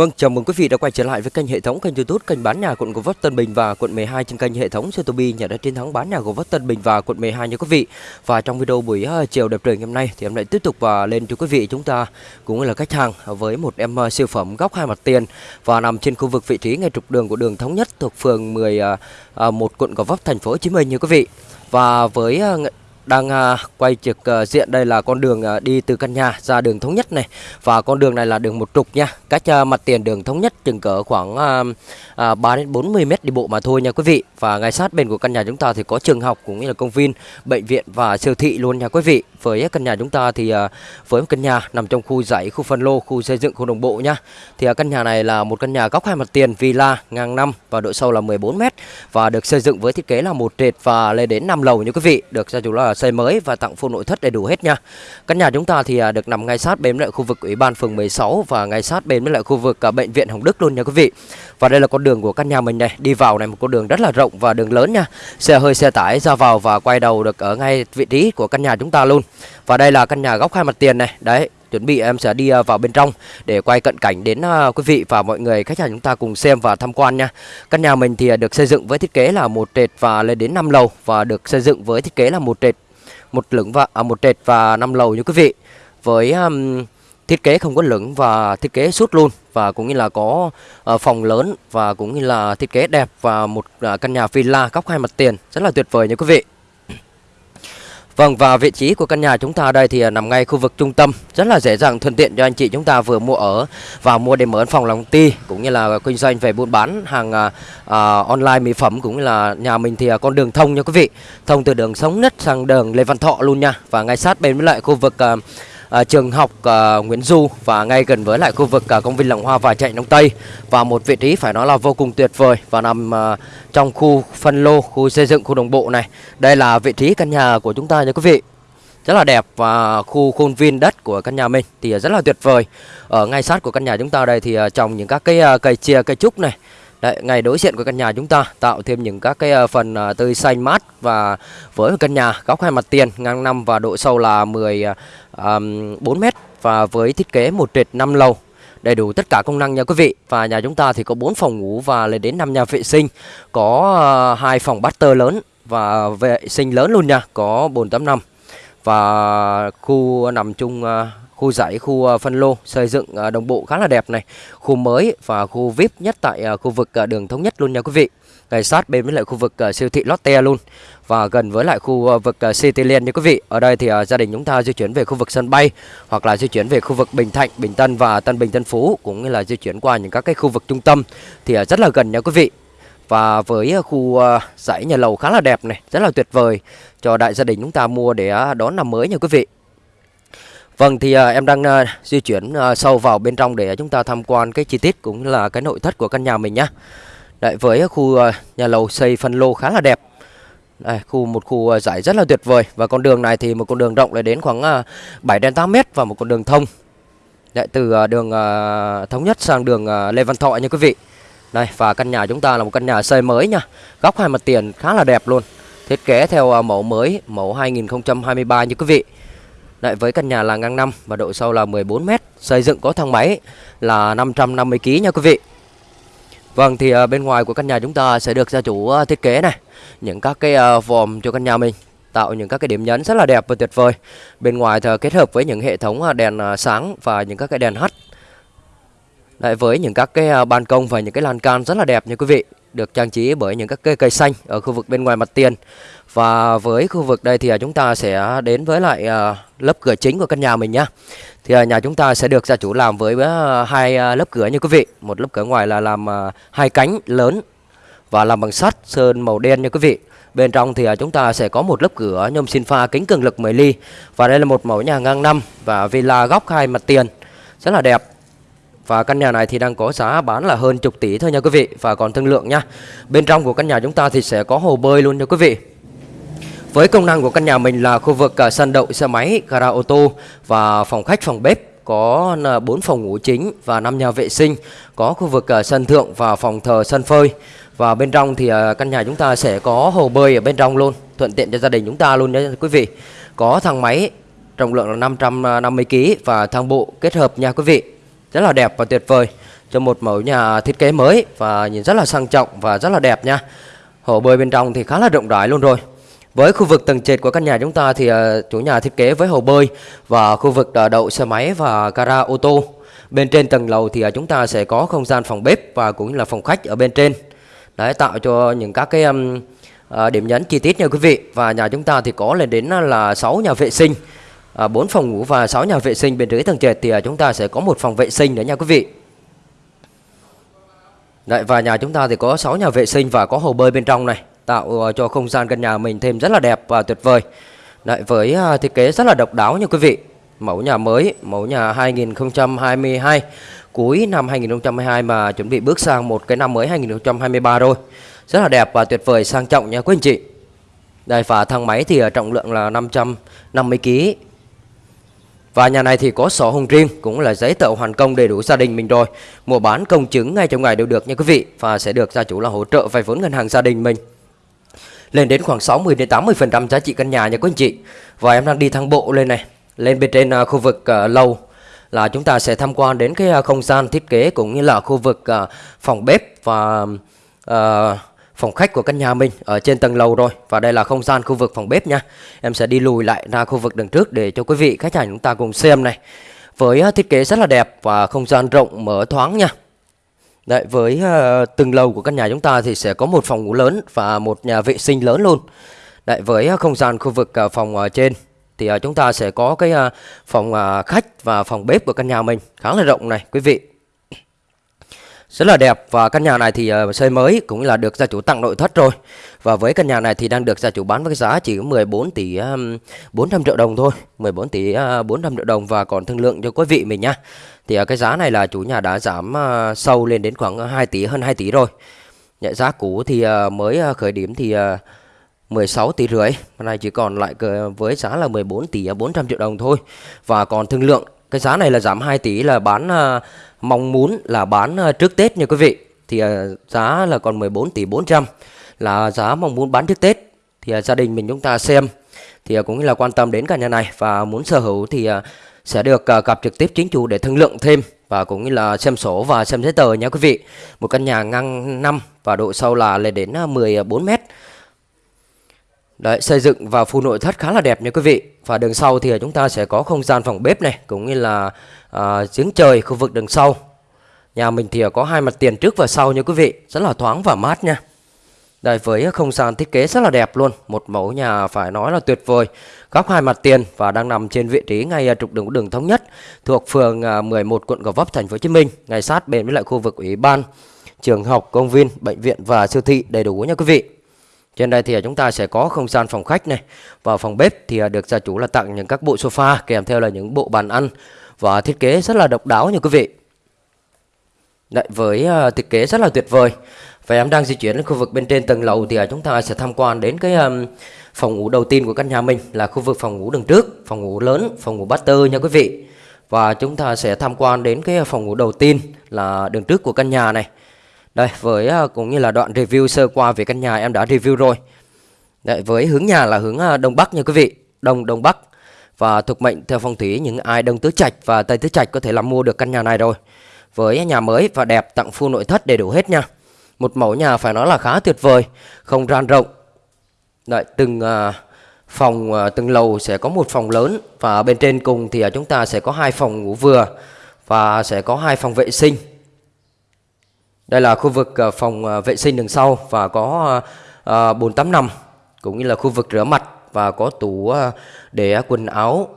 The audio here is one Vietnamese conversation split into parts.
Vâng, chào mừng quý vị đã quay trở lại với kênh hệ thống kênh YouTube kênh bán nhà quận Gò Vấp Tân Bình và quận 12 trên kênh hệ thống Sotobi nhà đất chiến thắng bán nhà Gò Vấp Tân Bình và quận 12 nha quý vị. Và trong video buổi ờ, chiều đẹp trời ngày hôm nay thì em lại tiếp tục và lên cho quý vị chúng ta cũng là khách hàng với một em ờ, siêu phẩm góc hai mặt tiền và nằm trên khu vực vị trí ngay trục đường của đường thống nhất thuộc phường 11 quận Gò Vấp thành phố Hồ Chí Minh nha quý vị. Và với đang à, quay trực à, diện đây là con đường à, đi từ căn nhà ra đường thống nhất này. Và con đường này là đường một trục nha. Cách mặt tiền đường thống nhất chừng cỡ khoảng 3 đến 40 mét đi bộ mà thôi nha quý vị. Và ngay sát bên của căn nhà chúng ta thì có trường học cũng như là công viên, bệnh viện và siêu thị luôn nha quý vị. Với căn nhà chúng ta thì với một căn nhà nằm trong khu dãy, khu phân lô, khu xây dựng, khu đồng bộ nha. Thì căn nhà này là một căn nhà góc hai mặt tiền, villa ngang năm và độ sâu là 14 mét và được xây dựng với thiết kế là một trệt và lên đến 5 lầu nha quý vị. Được gia chủ là xây mới và tặng full nội thất đầy đủ hết nha. Căn nhà chúng ta thì à, được nằm ngay sát bên lại khu vực Ủy ban phường 16 và ngay sát bên với lại khu vực à, bệnh viện Hồng Đức luôn nha quý vị. Và đây là con đường của căn nhà mình này, đi vào này một con đường rất là rộng và đường lớn nha. Xe hơi xe tải ra vào và quay đầu được ở ngay vị trí của căn nhà chúng ta luôn. Và đây là căn nhà góc hai mặt tiền này. Đấy, chuẩn bị em sẽ đi à, vào bên trong để quay cận cảnh đến à, quý vị và mọi người khách hàng chúng ta cùng xem và tham quan nha. Căn nhà mình thì à, được xây dựng với thiết kế là một trệt và lên đến 5 lầu và được xây dựng với thiết kế là một trệt một lửng và à, một trệt và năm lầu như quý vị với um, thiết kế không có lửng và thiết kế suốt luôn và cũng như là có uh, phòng lớn và cũng như là thiết kế đẹp và một uh, căn nhà villa góc hai mặt tiền rất là tuyệt vời nha quý vị Vâng và vị trí của căn nhà chúng ta đây thì à, nằm ngay khu vực trung tâm. Rất là dễ dàng thuận tiện cho anh chị chúng ta vừa mua ở và mua để mở phòng lòng ti cũng như là kinh doanh về buôn bán hàng uh, online mỹ phẩm cũng như là nhà mình thì con đường thông nha quý vị. Thông từ đường Sống Nhất sang đường Lê Văn Thọ luôn nha. Và ngay sát bên với lại khu vực uh, à, trường học à, Nguyễn Du và ngay gần với lại khu vực à, công viên Làng Hoa và chạy Đông Tây và một vị trí phải nói là vô cùng tuyệt vời và nằm à, trong khu phân lô, khu xây dựng, khu đồng bộ này. Đây là vị trí căn nhà của chúng ta nha quý vị. Rất là đẹp và khu khuôn viên đất của căn nhà mình thì rất là tuyệt vời. Ở ngay sát của căn nhà chúng ta đây thì à, trồng những các cái à, cây chia, cây trúc này Đấy, ngay đối diện của căn nhà chúng ta tạo thêm những các cái ờ, phần ờ, tươi xanh mát và với căn nhà góc hai mặt tiền ngang năm và độ sâu là 14 ờ, m và với thiết kế một trệt 5 lầu. Đầy đủ tất cả công năng nha quý vị. Và nhà chúng ta thì có 4 phòng ngủ và lên đến 5 nhà vệ sinh. Có hai phòng tơ lớn và vệ sinh lớn luôn nha có 485 và khu nằm chung khu dãy khu ờ, phân lô xây dựng ờ, đồng bộ khá là đẹp này khu mới và khu vip nhất tại ờ, khu vực đường thống nhất luôn nha quý vị ngay sát bên với lại khu vực siêu thị Lotte luôn và gần với lại khu vực Cityland như quý vị. Ở đây thì gia đình chúng ta di chuyển về khu vực sân bay hoặc là di chuyển về khu vực Bình Thạnh, Bình Tân và Tân Bình Tân Phú cũng như là di chuyển qua những các cái khu vực trung tâm thì rất là gần nha quý vị. Và với khu dãy nhà lầu khá là đẹp này, rất là tuyệt vời cho đại gia đình chúng ta mua để đón năm mới nha quý vị. Vâng thì à, em đang à, di chuyển à, sâu vào bên trong để chúng ta tham quan cái chi tiết cũng là cái nội thất của căn nhà mình nhá. Đấy, với khu à, nhà lầu xây phân lô khá là đẹp. Đây, khu một khu à, giải rất là tuyệt vời. Và con đường này thì một con đường rộng lại đến khoảng à, 7 đến 8 mét và một con đường thông. Đấy, từ à, đường à, thống nhất sang đường Lê Văn Thọ nha quý vị. Đây và căn nhà chúng ta là một căn nhà xây mới nha. Góc hai mặt tiền khá là đẹp luôn. Thiết kế theo mẫu mới mẫu 2023 như quý vị. Đấy, với căn nhà là ngang năm và độ sâu là 14 mét xây dựng có thang máy là 550 kg nha quý vị Vâng thì à, bên ngoài của căn nhà chúng ta sẽ được gia chủ à, thiết kế này những các cái à, vòm cho căn nhà mình tạo những các cái điểm nhấn rất là đẹp và tuyệt vời. Bên ngoài thì kết hợp với những hệ thống đèn sáng và những các cái đèn hắt. Đấy, với những các cái ban công và những cái lan can rất là đẹp nha quý vị, được trang trí bởi những các cây cây xanh ở khu vực bên ngoài mặt tiền. Và với khu vực đây thì à, chúng ta sẽ đến với lại à, lớp cửa chính của căn nhà mình nhá. Thì à, nhà chúng ta sẽ được gia chủ làm với hai lớp cửa như quý vị. Một lớp cửa ngoài là làm hai cánh lớn và làm bằng sắt, sơn màu đen như quý vị. Bên trong thì chúng ta sẽ có một lớp cửa nhôm xin pha kính cường lực 10 ly. Và đây là một mẫu nhà ngang năm và villa góc hai mặt tiền. Rất là đẹp. Và căn nhà này thì đang có giá bán là hơn chục tỷ thôi nha quý vị và còn thương lượng nha. Bên trong của căn nhà chúng ta thì sẽ có hồ bơi luôn nha quý vị với công năng của căn nhà mình là khu vực à, sân đậu xe máy, gara ô tô và phòng khách, phòng bếp có à, 4 phòng ngủ chính và 5 nhà vệ sinh, có khu vực à, sân thượng và phòng thờ sân phơi. Và bên trong thì căn nhà chúng ta sẽ có hồ bơi ở bên trong luôn, thuận tiện cho gia đình chúng ta luôn nha quý vị. Có thang máy trọng lượng là 550 kg và thang bộ kết hợp nha quý vị. Rất là đẹp và tuyệt vời cho một mẫu nhà thiết kế mới và nhìn rất là sang trọng và rất là đẹp nha. Hồ bơi bên trong thì khá là rộng rãi luôn rồi. Với khu vực tầng trệt của căn nhà chúng ta thì ờ, chủ nhà thiết kế với hồ bơi và khu vực ờ, đậu xe máy và gara ô tô. Bên trên tầng lầu thì ờ, chúng ta sẽ có không gian phòng bếp và cũng như là phòng khách ở bên trên. Đấy tạo cho những các cái um, điểm nhấn chi tiết nha quý vị. Và nhà chúng ta thì có lên đến là 6 nhà vệ sinh, 4 phòng ngủ và 6 nhà vệ sinh bên dưới tầng trệt thì chúng ta sẽ có một phòng vệ sinh nữa nha quý vị. Đấy, và nhà chúng ta thì có 6 nhà vệ sinh và có hồ bơi bên trong này tạo ờ, cho không gian căn nhà mình thêm rất là đẹp và tuyệt vời. Đấy, với à, thiết kế rất là độc đáo nha quý vị. Mẫu nhà mới, mẫu nhà 2022 cuối năm 2022 mà chuẩn bị bước sang một cái năm mới 2023 rồi. Rất là đẹp và tuyệt vời sang trọng nha quý anh chị. Đây và thang máy thì à, trọng lượng là 550 kg và nhà này thì có sổ hồng riêng cũng là giấy tờ hoàn công đầy đủ gia đình mình rồi. Mua bán công chứng ngay trong ngày đều được nha quý vị và sẽ được gia chủ là hỗ trợ vay vốn ngân hàng gia đình mình. Lên đến khoảng 60 đến 80% giá trị căn nhà nha quý anh chị. Và em đang đi thang bộ lên này, lên bên trên à, khu vực à, lầu là chúng ta sẽ tham quan đến cái à, không gian thiết kế cũng như là khu vực phòng bếp và phòng khách của căn nhà mình ở trên tầng lầu rồi. Và đây là không gian khu vực phòng bếp nha. Em sẽ đi lùi lại ra khu vực đằng trước để cho quý vị khách hàng chúng ta cùng xem này. Với thiết kế rất là đẹp và không gian rộng mở thoáng nha. Đấy, với uh, từng lầu của căn nhà chúng ta thì sẽ có một phòng ngủ lớn và một nhà vệ sinh lớn luôn. Đấy, với uh, không gian khu vực uh, phòng uh, trên thì uh, chúng ta sẽ có cái uh, phòng uh, khách và phòng bếp của căn nhà mình. Khá là rộng này quý vị. Rất là đẹp và căn nhà này thì uh, xây mới cũng là được gia chủ tặng nội thất rồi. Và với căn nhà này thì đang được gia chủ bán với giá chỉ 14 tỷ um, 400 triệu đồng thôi. 14 tỷ uh, 400 triệu đồng và còn thương lượng cho quý vị mình nhá thì à, cái giá này là chủ nhà đã giảm à, sâu lên đến khoảng à, 2 tỷ, hơn 2 tỷ rồi. Nhẹ giá cũ thì mới khởi điểm thì 16 tỷ rưỡi. Hôm nay chỉ còn lại với giá là 14 tỷ 400 triệu đồng thôi. Và còn thương lượng, Cái giá này là giảm 2 tỷ, là bán mong muốn là bán trước Tết nha quý vị. Thì giá là còn 14 tỷ 400 là giá mong muốn bán trước Tết. Thì gia đình mình chúng ta xem. Thì cũng là quan tâm đến cả nhà này. Và muốn sở hữu thì sẽ được ờ, gặp trực tiếp chính chủ để thương lượng thêm và cũng như là xem sổ và xem giấy tờ nha quý vị. Một căn nhà ngang 5 và độ sâu là lên đến ờ, 14 ờ, mét. Đấy, xây dựng và khu nội thất khá là đẹp nha quý vị. Và đường sau thì chúng ta sẽ có không gian phòng bếp này cũng như là à, giếng trời khu vực đường sau nhà mình thì có hai mặt tiền trước và sau nha quý vị rất là thoáng và mát nha đây với không gian thiết kế rất là đẹp luôn. Một mẫu nhà phải nói là tuyệt vời. Góc hai mặt tiền và đang nằm trên vị trí ngay à, trục đường đường thống nhất thuộc phường à, 11 quận Gò Vấp, thành phố Hồ Chí Minh. Ngay sát bên với lại khu vực ủy ban, trường học, công viên, bệnh viện và siêu thị đầy đủ nha quý vị. Trên đây thì chúng ta sẽ có không gian phòng khách này. Và phòng bếp thì à, được gia chủ là tặng những các bộ sofa kèm theo là những bộ bàn ăn và thiết kế rất là độc đáo nha quý vị. Đấy, với uh, thiết kế rất là tuyệt vời. Và em đang di chuyển đến khu vực bên trên tầng lầu thì uh, chúng ta sẽ tham quan đến cái um, phòng ngủ đầu tiên của căn nhà mình là khu vực phòng ngủ đường trước phòng ngủ lớn phòng ngủ master nha quý vị. Và chúng ta sẽ tham quan đến cái ờ, phòng ngủ đầu tiên là đường trước của căn nhà này. Đây với uh, cũng như là đoạn review sơ qua về căn nhà em đã review rồi. Đấy, với hướng nhà là hướng đông bắc nha quý vị đông đông bắc. Và thuộc mệnh theo phong thủy những ai đông tứ trạch và tây tứ trạch có thể làm mua được căn nhà này rồi. Với nhà mới và đẹp tặng full nội thất đầy đủ hết nha. Một mẫu nhà phải nói là khá tuyệt vời, không gian rộng. Đợi, từng à, phòng à, từng lầu sẽ có một phòng lớn và bên trên cùng thì à, chúng ta sẽ có hai phòng ngủ vừa và sẽ có hai phòng vệ sinh. Đây là khu vực phòng vệ sinh đằng sau và có bồn tắm nằm cũng như là khu vực rửa mặt và có tủ để quần áo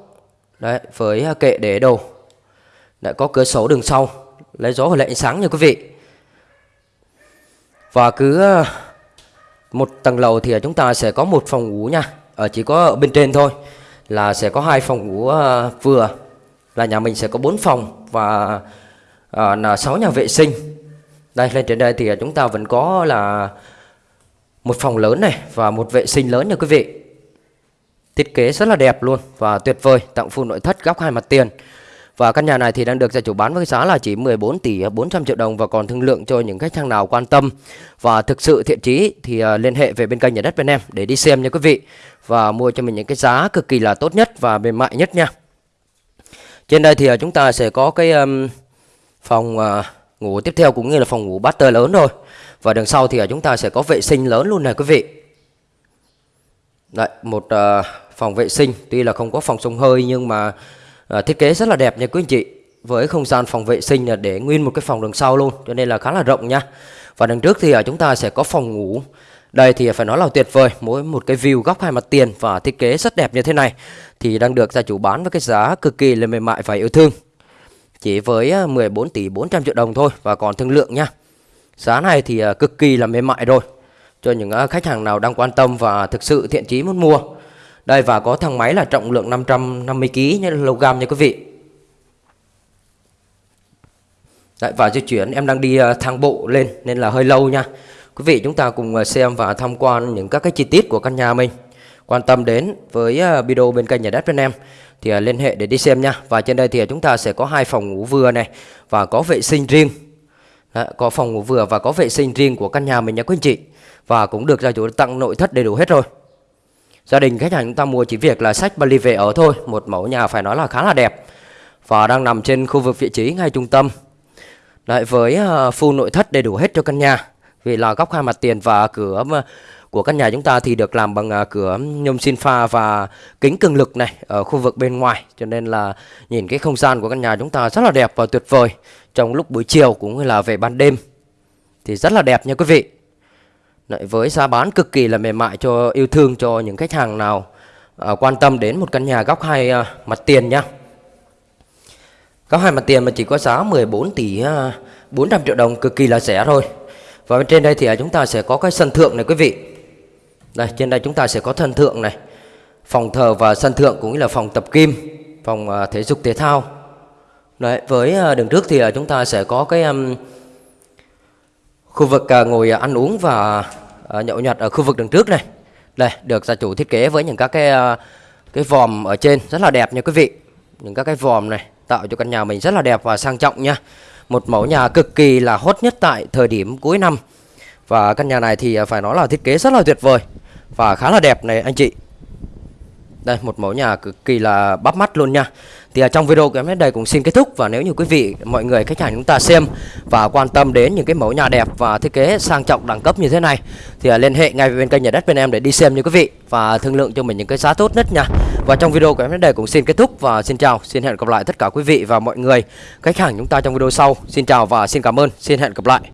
đấy với kệ để đồ lại có cửa sổ đường sau lấy gió và lấy ánh sáng nha quý vị. Và cứ ờ, một tầng lầu thì chúng ta sẽ có một phòng ngủ nha. Ở chỉ có ở bên trên thôi là sẽ có hai phòng ngủ ờ, vừa. Là nhà mình sẽ có bốn phòng và à, là sáu nhà vệ sinh. Đây lên trên đây thì chúng ta vẫn có là một phòng lớn này và một vệ sinh lớn nha quý vị. Thiết kế rất là đẹp luôn và tuyệt vời, tặng full nội thất góc hai mặt tiền. Và căn nhà này thì đang được gia chủ bán với giá là chỉ 14 tỷ 400 triệu đồng và còn thương lượng cho những khách hàng nào quan tâm. Và thực sự thiện chí thì à, liên hệ về bên kênh nhà đất bên em để đi xem nha quý vị. Và mua cho mình những cái giá cực kỳ là tốt nhất và mềm mại nhất nha. Trên đây thì à, chúng ta sẽ có cái um, phòng uh, ngủ tiếp theo cũng như là phòng ngủ master lớn rồi và đằng sau thì chúng ta sẽ có vệ sinh lớn luôn này quý vị. Đấy, một uh, phòng vệ sinh tuy là không có phòng sông hơi nhưng mà à, thiết kế rất là đẹp nha quý anh chị. Với không gian phòng vệ sinh là để nguyên một cái phòng đằng sau luôn cho nên là khá là rộng nha. Và đằng trước thì ở chúng ta sẽ có phòng ngủ. Đây thì ờ, phải nói là tuyệt vời mỗi một cái view góc hai mặt tiền và thiết kế rất đẹp như thế này thì đang được gia chủ bán với cái giá cực kỳ là mềm mại và yêu thương. Chỉ với 14 tỷ 400 triệu đồng thôi và còn thương lượng nha. Giá này thì cực kỳ là mềm mại rồi. Cho những khách hàng nào đang quan tâm và thực sự thiện chí muốn mua đây và có thằng máy là trọng lượng 550 kg như kg nha quý vị. Đấy, và di chuyển em đang đi ờ, thang bộ lên nên là hơi lâu nha. Quý vị chúng ta cùng ờ, xem và tham quan những các cái chi tiết của căn nhà mình. Quan tâm đến với ờ, video bên kênh nhà đất bên em Thì liên hệ để đi xem nha. Và trên đây thì chúng ta sẽ có hai phòng ngủ vừa này Và có vệ sinh riêng. Đấy, Có phòng ngủ vừa và có vệ sinh riêng của căn nhà mình nha quý anh chị. Và cũng được gia chủ tặng nội thất đầy đủ hết rồi. Gia đình khách hàng chúng ta mua chỉ việc là sách Bali về ở thôi Một mẫu nhà phải nói là khá là đẹp. Và đang nằm trên khu vực vị trí ngay trung tâm. Đấy, với à, full nội thất đầy đủ hết cho căn nhà. Vì là góc hai mặt tiền và cửa à, của căn nhà chúng ta thì được làm bằng à, cửa nhôm xin pha và kính cường lực này ở khu vực bên ngoài. Cho nên là nhìn cái không gian của căn nhà chúng ta rất là đẹp và tuyệt vời. Trong lúc buổi chiều cũng như là về ban đêm thì rất là đẹp nha quý vị. Đấy, với giá bán cực kỳ là mềm mại cho yêu thương cho những khách hàng nào à, quan tâm đến một căn nhà góc hai à, mặt tiền nha góc hai mặt tiền mà chỉ có giá 14 tỷ à, 400 triệu đồng cực kỳ là rẻ thôi. Và bên trên đây thì à, chúng ta sẽ có cái sân thượng này quý vị. Đây trên đây chúng ta sẽ có sân thượng này. Phòng thờ và sân thượng cũng như là phòng tập kim phòng à, thể dục thể thao. Đấy với à, đường trước thì à, chúng ta sẽ có cái um, khu vực à, ngồi à, ăn uống và uh, nhậu nhặt ở khu vực đường trước này. Đây được gia chủ thiết kế với những các cái uh, cái vòm ở trên rất là đẹp nha quý vị. Những các cái vòm này tạo cho căn nhà mình rất là đẹp và sang trọng nha. Một mẫu nhà cực kỳ là hot nhất tại thời điểm cuối năm. Và căn nhà này thì ờ, phải nói là thiết kế rất là tuyệt vời Và khá là đẹp này anh chị. Đây một mẫu nhà cực kỳ là bắt mắt luôn nha thì ở trong video của em đến đây cũng xin kết thúc và nếu như quý vị mọi người khách hàng chúng ta xem và quan tâm đến những cái mẫu nhà đẹp và thiết kế sang trọng đẳng cấp như thế này thì à, liên hệ ngay với bên kênh nhà đất bên em để đi xem như quý vị và thương lượng cho mình những cái giá tốt nhất nha. Và trong video của em đến đây cũng xin kết thúc và xin chào, xin hẹn gặp lại tất cả quý vị và mọi người khách hàng chúng ta trong video sau. Xin chào và xin cảm ơn, xin hẹn gặp lại.